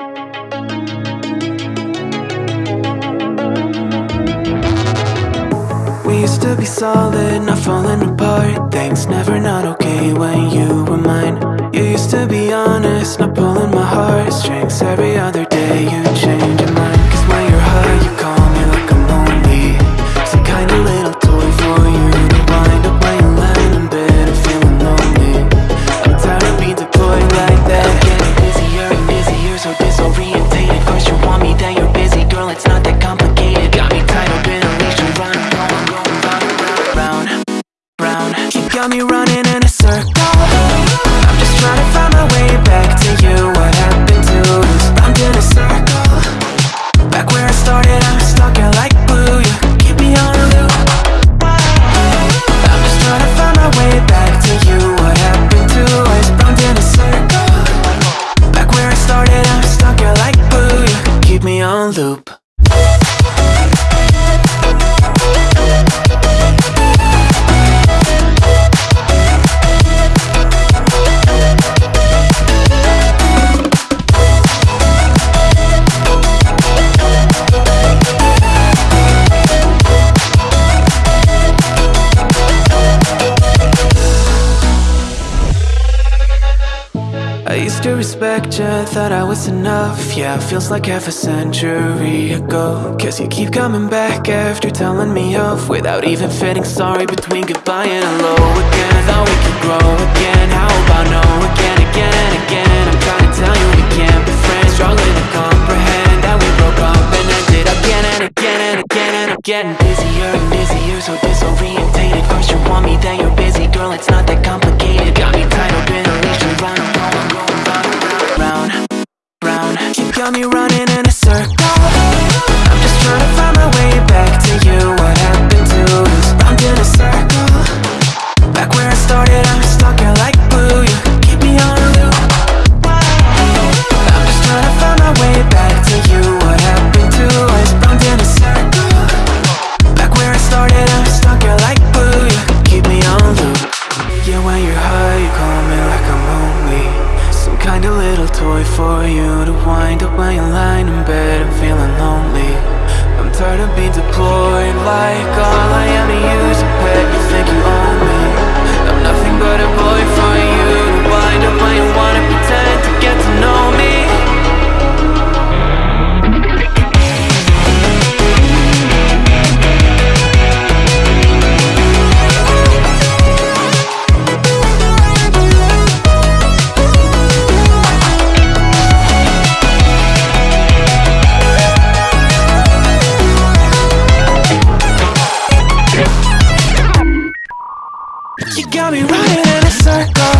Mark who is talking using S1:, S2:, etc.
S1: We used to be solid, not falling apart. Things never not okay when you were mine. You used to be honest, not pulling my heartstrings Every other got me running in a circle. I'm just trying to find my way back to you. What happened to us? Round in a circle. Back where I started, I'm stuck in like glue. You keep me on a loop. I'm just trying to find my way back to you. What happened to us? Round in a circle. Back where I started, I'm stuck here like glue. You keep me on loop respect you, thought I was enough. Yeah, feels like half a century ago. Cause you keep coming back after telling me off. Without even feeling sorry between goodbye and hello again. Thought we could grow again, how about no again, again and again? I'm trying to tell you we can't be friends. Struggling to comprehend that we broke up and ended again and again and again And I'm getting busier and busier, so disorientated me running for you to wind up when you're lying in bed and feeling lonely. I'm tired of being deployed like all I am got me running in a circle.